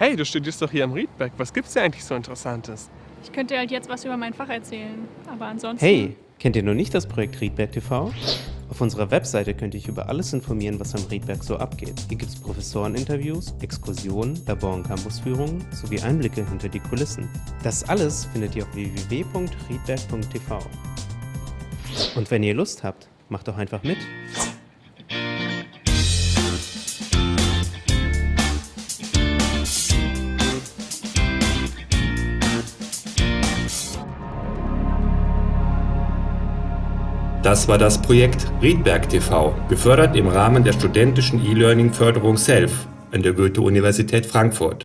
Hey, du studierst doch hier am Riedberg. Was gibt's hier eigentlich so Interessantes? Ich könnte halt jetzt was über mein Fach erzählen, aber ansonsten... Hey, kennt ihr noch nicht das Projekt Riedberg TV? Auf unserer Webseite könnt ihr euch über alles informieren, was am Riedberg so abgeht. Hier gibt es Professoreninterviews, Exkursionen, Labor- und Campusführungen sowie Einblicke hinter die Kulissen. Das alles findet ihr auf www.riedberg.tv. Und wenn ihr Lust habt, macht doch einfach mit. Das war das Projekt Riedberg TV, gefördert im Rahmen der studentischen E-Learning-Förderung SELF an der Goethe-Universität Frankfurt.